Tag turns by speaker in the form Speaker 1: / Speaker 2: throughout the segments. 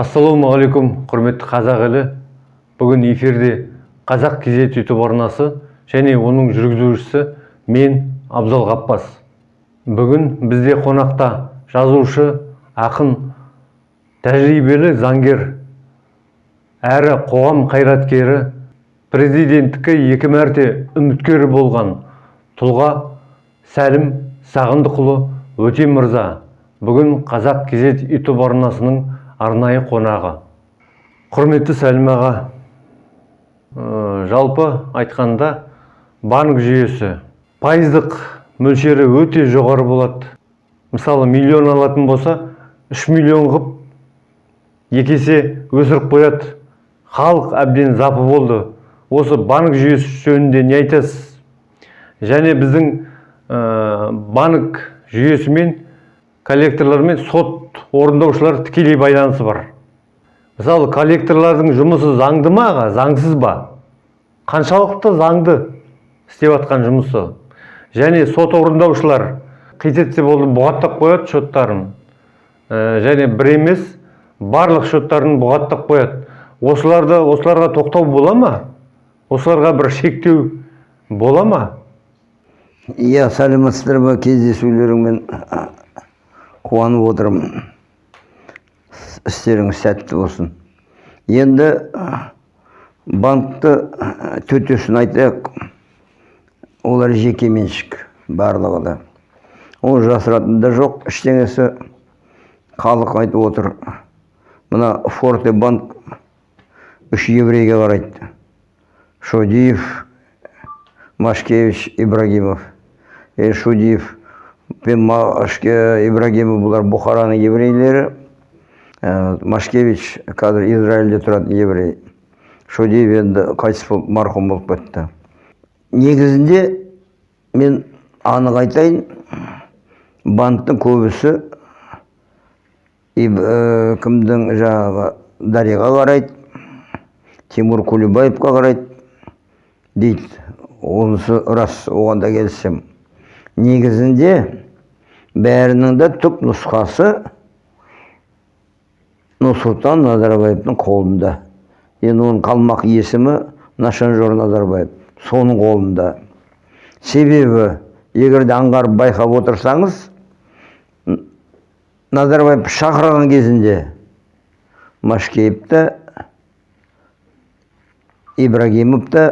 Speaker 1: ассалаумағалейкум құрметті қазақ елі. Бүгін эфирде қазақ кезет ютуб арнасы және оның жүргізушісі мен абзал ғаппас бүгін бізде қонақта жазушы ақын тәжірибелі заңгер әрі қоғам қайраткері президенттікке екі мәрте үміткер болған тұлға сәлім сағындықұлы өтем мырза бүгін қазақ кезет ютуб арнасының арнайы қонағы. Құрметті сәлім аға ә, жалпы айтқанда банк жүйесі пайыздық мөлшері өте жоғары болады. Мысалы миллион алатын болса 3 миллион қып екі есе өсіріп қояды. Халық әбден запы болды. Осы банк жүйесі жөнінде не айтасыз? Және біздің ә, банк жүйесімен коллекторлар мен сот орындаушылар тікелей байланысы бар. Мысалы коллекторлардың жұмысы заңды ма аға? Заңсыз ба? Қаншалықты заңды істеп жатқан жұмысы? Және сот орындаушылар қит етсе болды бұғаттап қояды счеттарын ә, және бір емес барлық счеттарын бұғаттап қояды. Осыларды осыларға тоқтау бола ма? Осыларға бір шектеу бола ма?
Speaker 2: Иә сәлеметсіздер ме? Кездесулеріңмен қуанып отырмын. Істеріңіз сәтті болсын. Енді банкті төтесін айтайық. Олар жеке меншік барлығы да. Ол жасыратын да жоқ ештеңесі халық айтып отыр. Мына форте банк үш еврейге қарайды. Шодиев машкевич ибрагимов. Е шудиев пен машке ибрагимов бұлар бұхараның еврейлері машкевич қазір израильде тұратын еврей шодиев енді қайтыс болып марқұм болып кетті негізінде мен анық айтайын банктың көбісі кімдің жаңағы дариға қарайды тимур кулебаевқа қарайды дейді онысы рас оған да келісемін негізінде бәрінің де түп нұсқасы нұрсұлтан назарбаевтың қолында. Енді оның қалмақ есімі нашанжор назарбаев соның қолында. Себебі егер де аңғарып байқап отырсаңыз назарбаев шақырған кезінде машкеев та ибрагимов та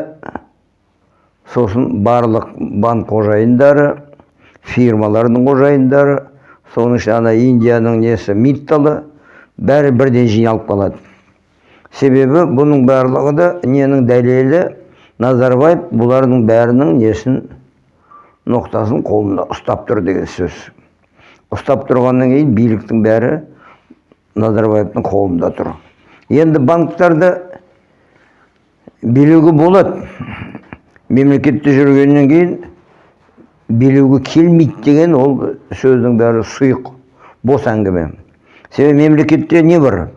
Speaker 2: сосын барлық банк қожайындары фирмалардың қожайындары соның ішінде ана индияның несі митталы бәрі бірден жиналып қалады. Себебі бұның барлығы да ненің дәлелі? Назарбаев бұлардың бәрінің несін ноқтасын қолында ұстап тұр деген сөз. Ұстап тұрғаннан кейін биліктің бәрі назарбаевтың қолында тұр. Енді банктарды билеуге болады. Мемлекетте жүргеннен кейін билеуге келмейді деген ол сөздің бәрі сұйық бос әңгіме. Себебі мемлекетте не бар?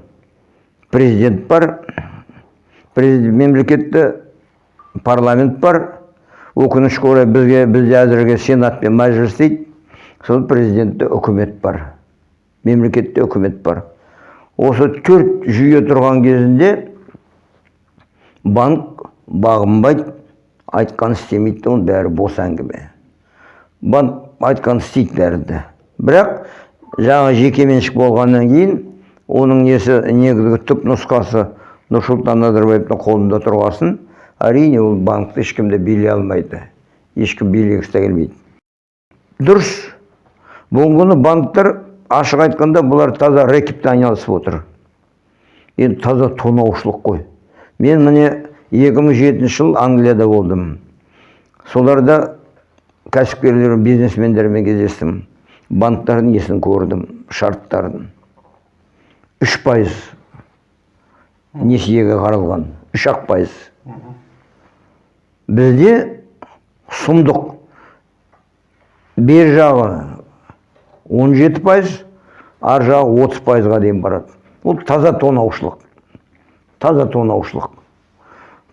Speaker 2: Президент бар президент, мемлекетте парламент бар. Өкінішке орай бізге бізде әзірге сенат пен мәжіліс дейді. Сол президентте үкімет бар мемлекетте үкімет бар. Осы төрт жүйе тұрған кезінде банк бағынбайды. Айтқан істемейді оның бәрі бос әңгіме. Банк айтқан істейді бірақ жаңа жекеменшік болғаннан кейін оның несі негізгі түп нұсқасы нұрсұлтан назарбаевтың қолында тұрғасын әрине ол банкті ешкім де билей алмайды. Ешкім билегісі де келмейді. Дұрыс. Бүгінгі күні банктар ашық айтқанда бұлар таза рэкетпен айналысып отыр. Енді таза тонаушылық қой. Мен міне 2007 жыл англияда болдым. Соларда кәсіпкерлер бизнесмендермен кездестім. Банктардың несін көрдім шарттарын үш пайыз несиеге қаралған үш ақ пайыз. Бізде сұмдық. Бер жағы 17 пайыз ар жағы 30 пайызға дейін барады. Бұл таза тонаушылық. Таза тонаушылық.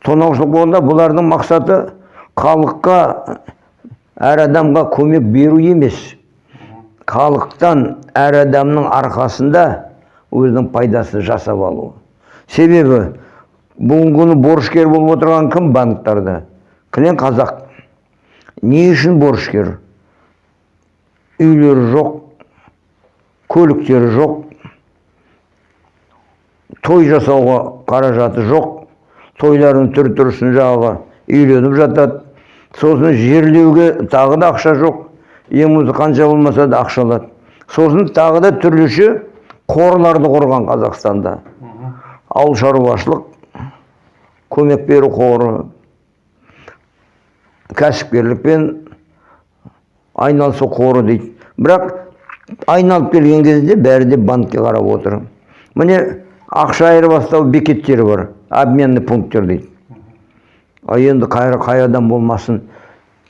Speaker 2: Тонаушылық болғанда бұлардың мақсаты халыққа әр адамға көмек беру емес. Халықтан әр адамның арқасында өзінің пайдасын жасап алу. Себебі бүгінгі күні борышкер болып отырған кім банктерде кілең қазақ. Не үшін борышкер? Үйлері жоқ көліктері жоқ той жасауға қаражаты жоқ тойлардың түр түрісін жағы үйленіп жатады. Сосын жерлеуге тағы да ақша жоқ. Болмаса қанша болмаса да ақша алады. Сосын тағы да түрліше қорларды құрған қазақстанда. Ауыл шаруашылық көмек беру қоры кәсіпкерлікпен айналысу қоры дейді. Бірақ айналып келген кезде бәрі де банкке қарап отыр. Міне ақша айырбастау бекеттері бар обменный пункттер дейді. А енді қай, қай адам болмасын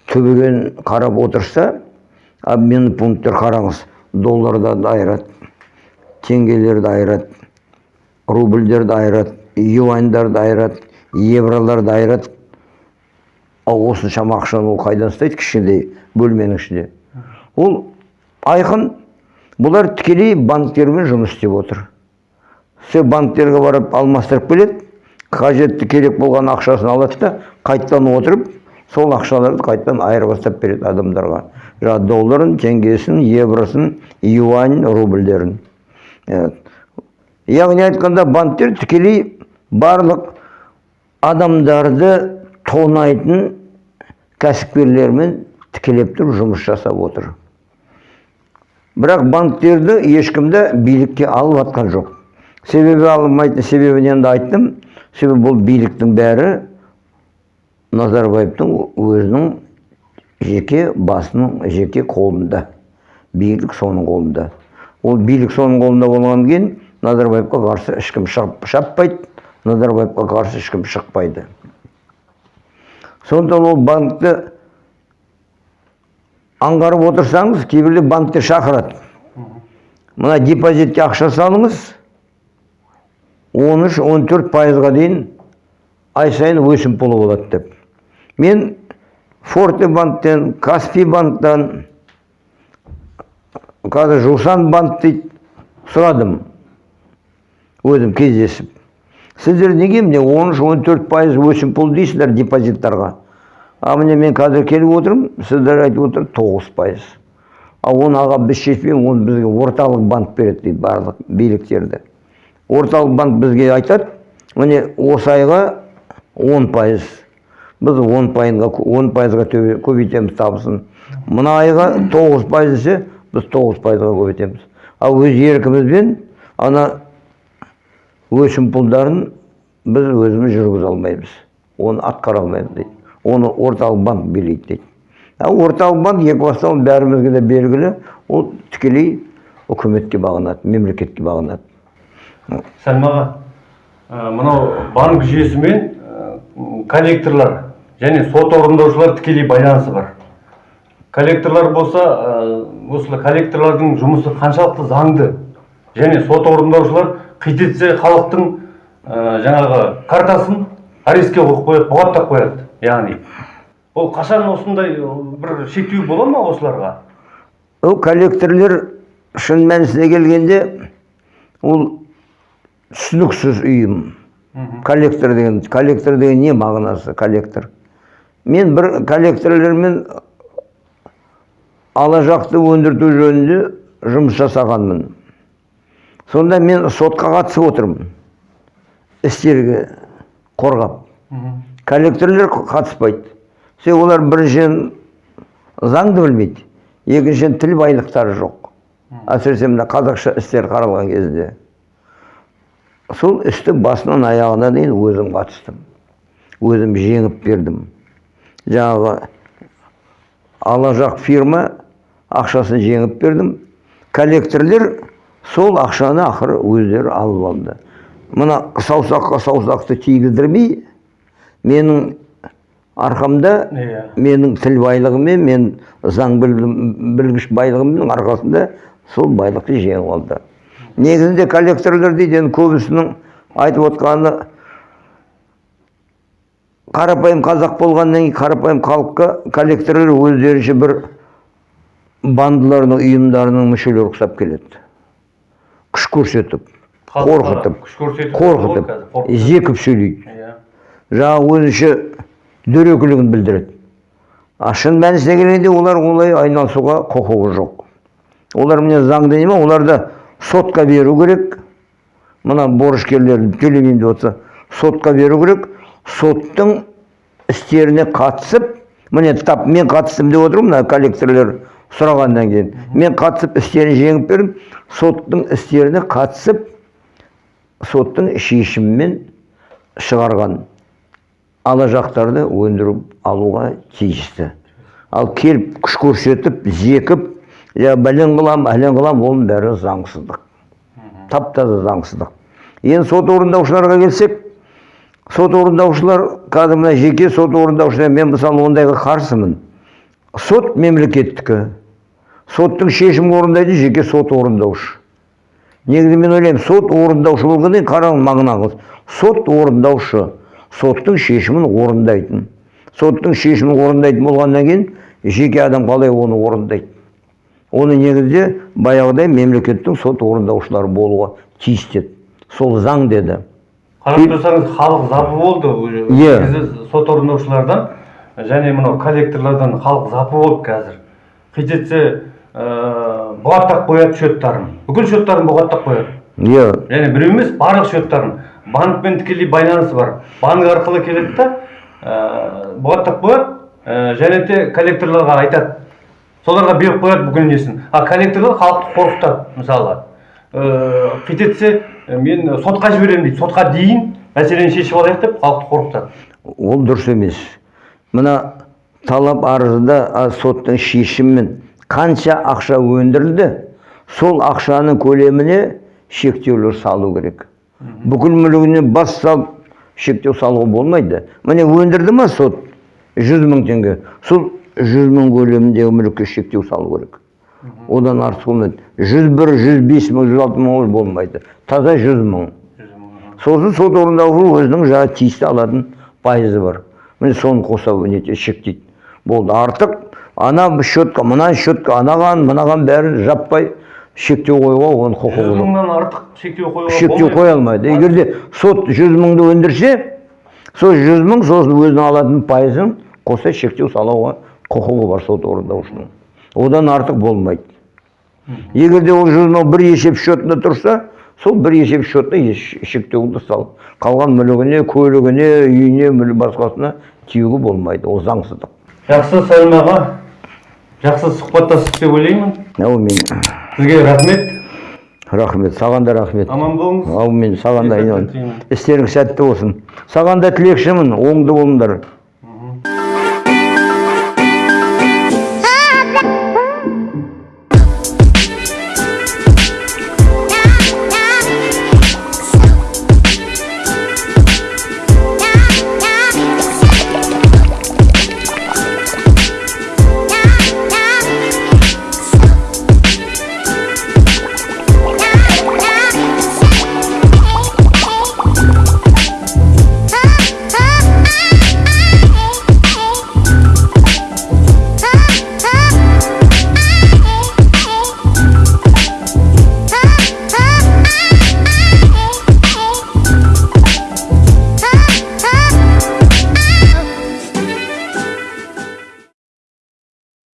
Speaker 2: төбеден қарап отырса обменный пункттер қараңыз долларды айырады теңгелерді айырады рубльдерді айырады юаньдарды айырады евроларды айырады ал осыншама ақшаны ол қайдан ұстайды кішкентай бөлменің ішінде? Ол айқын бұлар тікелей банктермен жұмыс істеп отыр. Все банктерге барып алмастырып келеді қажетті керек болған ақшасын алады да қайтадан отырып сол ақшаларды қайтадан айырбастап береді адамдарға. Жаңағы долларын теңгесін евросын юань рубльдерін. Яғни айтқанда банктер тікелей барлық адамдарды тонайтын кәсіпкерлермен тікелеп тұрып жұмыс жасап отыр. Бірақ банктерді ешкім де билікке алып жатқан жоқ. Себебі алмайтын себебін енді айттым. Себебі бұл биліктің бәрі назарбаевтың өзінің жеке басының жеке қолында билік соның қолында ол билік соның қолында болғаннан кейін назарбаевқа қарсы ешкім шаппайды назарбаевқа қарсы ешкім шықпайды сондықтан ол банкті аңғарып отырсаңыз кейбірде банктер шақырады мына депозитке ақша салыңыз 13-14 пайызға дейін ай сайын өсімпұлы болады деп. Мен форте банктен каспий банктан қазір жусан банк дейді сұрадым. Өзім кездесіп. Сіздер неге міне 13-14 пайыз өсімпұл дейсіздер депозиттарға? А міне мен қазір келіп отырмын сіздер айтып отыр 9 пайыз. Ал оны аға біз шешпейміз оны бізге орталық банк береді дейді барлық биліктерді. Орталық банк бізге айтады міне осы айға 10 пайыз біз 10 пайызға 10 пайызға көбейтеміз табысын. Мына айға 9 пайыз десе біз 9 пайызға көбейтеміз. Ал өз еркімізбен ана өсімпұлдарын біз өзіміз жүргізе алмаймыз. Оны атқара алмаймыз дейді. Оны орталық банк билейді дейді. Ал орталық банк екі бастан бәрімізге де белгілі. Ол тікелей үкіметке бағынады мемлекетке бағынады.
Speaker 1: Сәлім аға ә, мынау банк жүйесімен коллекторлар және сот орындаушылар тікелей байланысы бар. Коллекторлар болса ә, осы коллекторлардың жұмысы қаншалықты заңды және сот орындаушылар қит етсе халықтың жаңағы картасын арестке қойып қояды бұғаттап қояды яғни. Ол қашан осындай бір шектеу бола ма осыларға?
Speaker 2: Ол коллекторлер шын мәнісіне келгенде ол түсініксіз ұйым коллектор деген коллектор деген не мағынасы коллектор? Мен бір коллекторлермен ала жақты өндірту жөнінде жұмыс жасағанмын. Сонда мен сотқа қатысып отырмын. Істерге қорғап. Коллекторлер қатыспайды. Себебі олар біріншіден заңды білмейді. Екіншіден тіл байлықтары жоқ. Әсіресе мына қазақша істер қаралған кезде. Сол істі басынан аяғына дейін өзім қатыстым. Өзім жеңіп бердім. Жаңағы ала жақ фирма ақшасын жеңіп бердім. Коллекторлер сол ақшаны ақыры өздері алып алды. Мына саусаққа саусақты тигіздірмей менің арқамда
Speaker 1: Иә.
Speaker 2: менің тіл байлығыммен мен заң білгіш байлығымның арқасында сол байлықты жеңіп алды. Негізінде коллекторлар дейді енді көбісінің айтып отқаны қарапайым қазақ болғаннан кейін қарапайым халыққа коллекторлар өздерінше бір бандылардың ұйымдарының мүшелері ұқсап келеді. Күш көрсетіп қорқытып қорқытып зекіп сөйлейді.
Speaker 1: Иә.
Speaker 2: жаңағы өзінше дөрекілігін білдіреді. А шын мәнісіне келгенде олар олай айналысуға құқығы жоқ. Олар міне заңды не ма оларды сотқа беру керек. Мына борышкерлер төлемеймін деп отырса сотқа беру керек. Соттың істеріне қатысып міне тап мен қатыстым деп отырмын мына коллекторлер сұрағаннан кейін. Мен қатысып істерін жеңіп бердім соттың істеріне қатысып соттың шешімімен шығарған ала жақтарды өндіріп алуға тиісті. Ал келіп күш көрсетіп зекіп я бәлен қылам әлен қылам оның бәрі заңсыздық. Тап таза заңсыздық. Енді сот орындаушыларға келсек сот орындаушылар қазір мына жеке сот орындаушылар мен мысалы ондайға қарсымын. Сот мемлекеттікі. Соттың шешімін орындайды жеке сот орындаушы. Негізі мен ойлаймын сот орындаушы болғаннан қараңыз мағынаңыз. Сот орындаушы соттың шешімін орындайтын. Соттың шешімін орындайтын болғаннан кейін жеке адам қалай оны орындайды? Оны негізде баяғыдай мемлекеттің сот орындаушылары болуға тиісті еді сол заң деді.
Speaker 1: Қарап тұрсаңыз халық запы болды. Уже.
Speaker 2: Иә.
Speaker 1: Негізі сот орындаушылардан және мынау коллекторлардан халық запы болды қазір. Қитетсе ыыы бұғаттап қояды счеттарын бүкіл счеттарын бұғаттап қояды.
Speaker 2: Иә.
Speaker 1: Және біреу емес барлық счеттарын банкпен тікелей байланысы бар. Банк арқылы келеді да ыыы бұғаттап қояды. Ә, және де коллекторларға айтады. Соларға беріп қояды бүкіл несін? А коллекторлар халықты қорқытады мысалы. Ыыы қитетсе мен сотқа жіберемін дейді. Сотқа дейін мәселені шешіп алайық деп халықты қорқытады.
Speaker 2: Ол дұрыс емес. Мына талап арызда соттың шешімімен қанша ақша өндірілді сол ақшаның көлеміне шектеулер салу керек. Бүкіл мүлігіне бас салып шектеу салуға болмайды. Міне өндірді ма сот? Жүз мың теңге. Сол жүз мың көлеміндегі мүлікке шектеу салу керек. Одан артық болмайды. Жүз бір жүз бес мың жүз алты мың ол болмайды. Таза жүз мың. Сосын сот орындаушы өзінің жаңағы тиісті алатын пайызы бар. Міне соны қоса нете шектейді. Болды. Артық ана счетқа мына счетқа анаған мынаған бәрін жаппай шектеу қоюға оның құқығы
Speaker 1: жүз
Speaker 2: жоқ.
Speaker 1: мыңнан артық шектеу қоюға
Speaker 2: шектеу қоя алмайды егер де сот жүз мыңды өндірсе сол жүз мың сосын өзінің алатын пайызын қоса шектеу салуға құқығы бар сот орындаушының. Одан артық болмайды. Егер де ол мың бір есеп счетында тұрса сол бір есеп счетта еш- шектеуді сал. Қалған мүлігіне көлігіне үйіне мүлі басқасына тиюге болмайды. Ол заңсыздық.
Speaker 1: Жақсы сәлім аға. Жақсы сұхбаттастық деп ойлаймын.
Speaker 2: Әумин.
Speaker 1: Сізге рахмет.
Speaker 2: Рахмет. Саған да рахмет.
Speaker 1: Аман болыңыз.
Speaker 2: Әумин. Саған да істерің сәтті болсын. Саған да тілекшімін. Оңды болыңдар.